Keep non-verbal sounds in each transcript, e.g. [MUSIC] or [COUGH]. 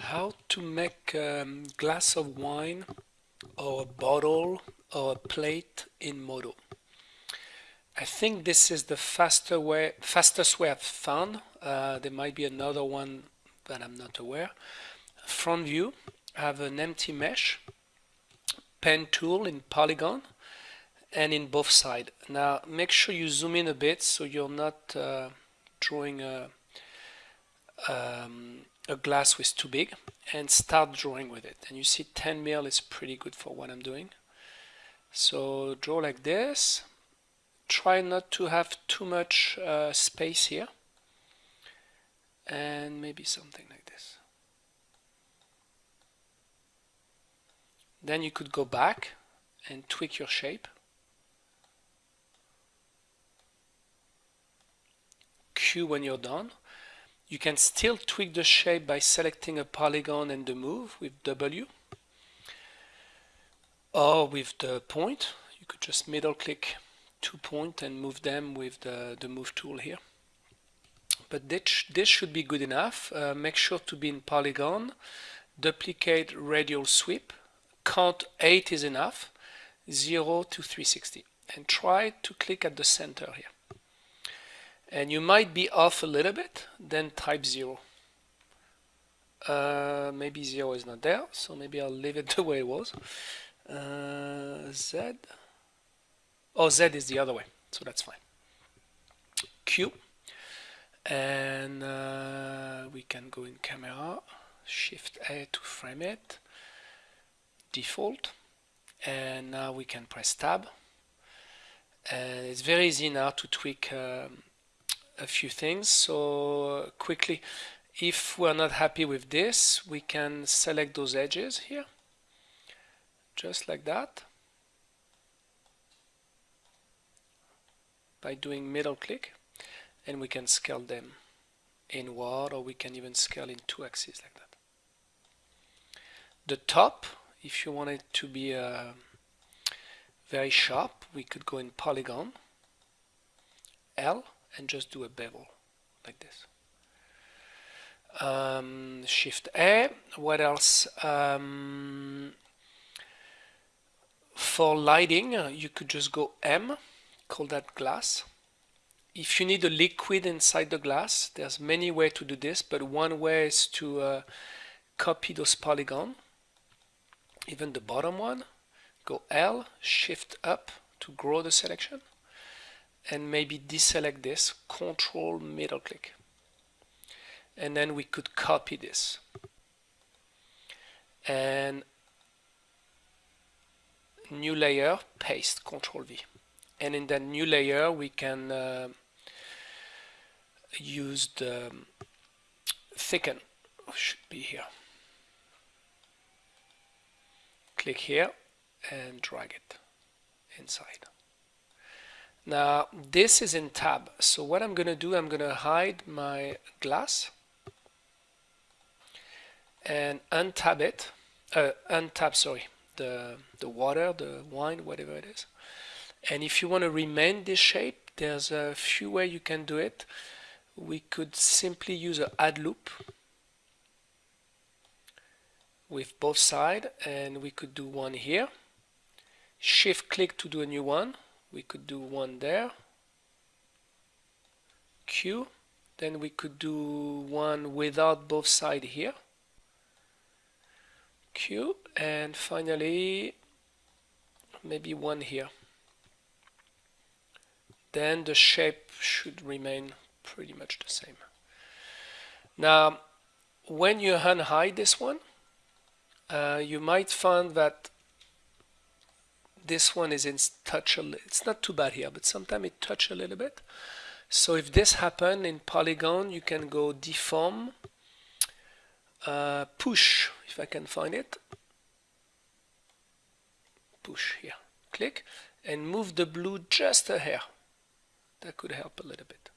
how to make a glass of wine or a bottle or a plate in Modo. I think this is the faster way, fastest way I've found. Uh, there might be another one that I'm not aware. Front view, I have an empty mesh, pen tool in polygon, and in both sides. Now make sure you zoom in a bit so you're not uh, drawing a, um, a glass with too big and start drawing with it. And you see 10 mil is pretty good for what I'm doing. So draw like this. Try not to have too much uh, space here. And maybe something like this. Then you could go back and tweak your shape. Q when you're done you can still tweak the shape by selecting a polygon and the move with W or with the point. You could just middle click two point and move them with the, the move tool here. But this, this should be good enough. Uh, make sure to be in polygon. Duplicate radial sweep. Count 8 is enough. 0 to 360. And try to click at the center here and you might be off a little bit then type 0 uh, maybe 0 is not there so maybe I'll leave it [LAUGHS] the way it was. Uh, Z. Oh Z is the other way so that's fine. Q. And uh, we can go in camera shift A to frame it default. And now we can press tab. And it's very easy now to tweak um, a few things. So quickly, if we're not happy with this, we can select those edges here, just like that, by doing middle click, and we can scale them inward, or we can even scale in two axes like that. The top, if you want it to be uh, very sharp, we could go in polygon, L, and just do a bevel like this. Um, shift A. What else? Um, for lighting, uh, you could just go M, call that glass. If you need a liquid inside the glass, there's many ways to do this, but one way is to uh, copy those polygon, even the bottom one. Go L, shift up to grow the selection and maybe deselect this, control middle click. And then we could copy this. And new layer, paste, control V. And in that new layer, we can uh, use the thicken, should be here. Click here and drag it inside. Now this is in tab. So what I'm going to do, I'm going to hide my glass and untab it. Uh, untab, sorry, the the water, the wine, whatever it is. And if you want to remain this shape, there's a few ways you can do it. We could simply use an add loop with both sides and we could do one here. Shift click to do a new one we could do one there. Q. Then we could do one without both side here. Q. And finally maybe one here. Then the shape should remain pretty much the same. Now when you unhide this one uh, you might find that this one is in touch a it's not too bad here but sometimes it touch a little bit. So if this happen in polygon you can go deform uh, push if I can find it. Push here click and move the blue just a hair. That could help a little bit.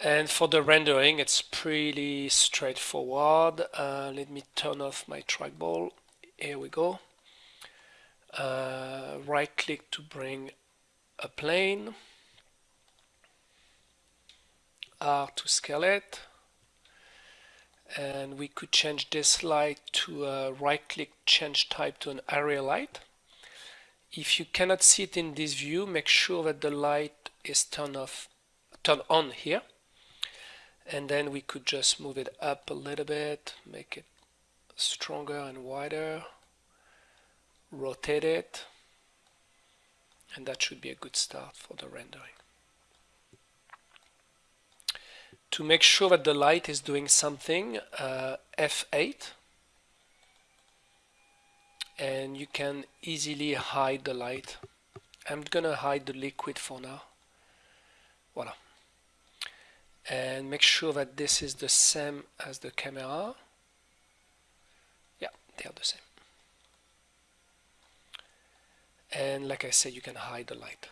And for the rendering it's pretty straightforward. Uh, let me turn off my trackball. Here we go uh, right click to bring a plane R to scale it and we could change this light to a right click change type to an area light. If you cannot see it in this view make sure that the light is turned off turned on here. And then we could just move it up a little bit make it stronger and wider rotate it and that should be a good start for the rendering. To make sure that the light is doing something uh, F8 and you can easily hide the light. I'm gonna hide the liquid for now. Voila. And make sure that this is the same as the camera. Yeah they are the same and like I said you can hide the light.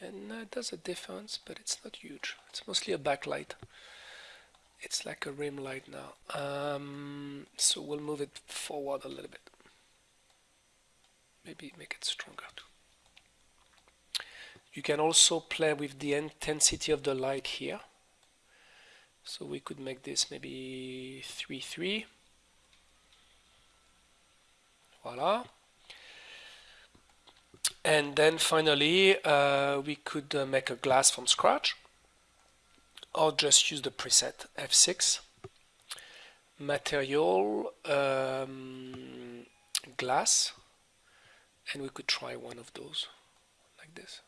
And uh, it does a difference but it's not huge. It's mostly a backlight. It's like a rim light now. Um, so we'll move it forward a little bit. Maybe make it stronger too. You can also play with the intensity of the light here. So we could make this maybe 3 3 voila and then finally uh, we could uh, make a glass from scratch or just use the preset F6 material um, glass and we could try one of those like this.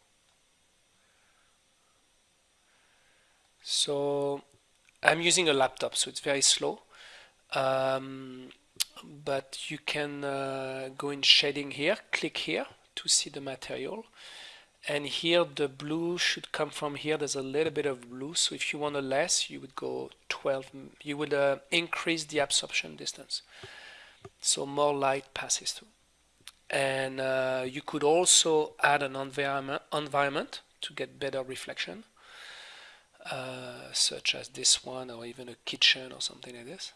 So I'm using a laptop so it's very slow. Um, but you can uh, go in shading here click here to see the material. And here the blue should come from here. There's a little bit of blue. So if you want a less you would go 12 you would uh, increase the absorption distance. So more light passes through. And uh, you could also add an environment environment to get better reflection uh, such as this one or even a kitchen or something like this.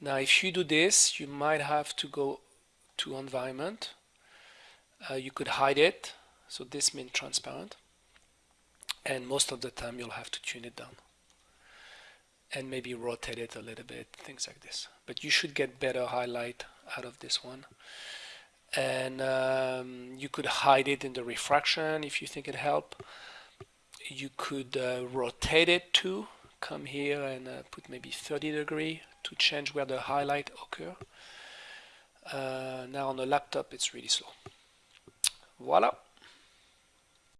Now if you do this you might have to go to environment uh, you could hide it. So this means transparent. And most of the time you'll have to tune it down. And maybe rotate it a little bit things like this. But you should get better highlight out of this one. And um, you could hide it in the refraction if you think it help. You could uh, rotate it too come here and uh, put maybe 30 degree to change where the highlight occur. Uh, now on the laptop it's really slow Voilà.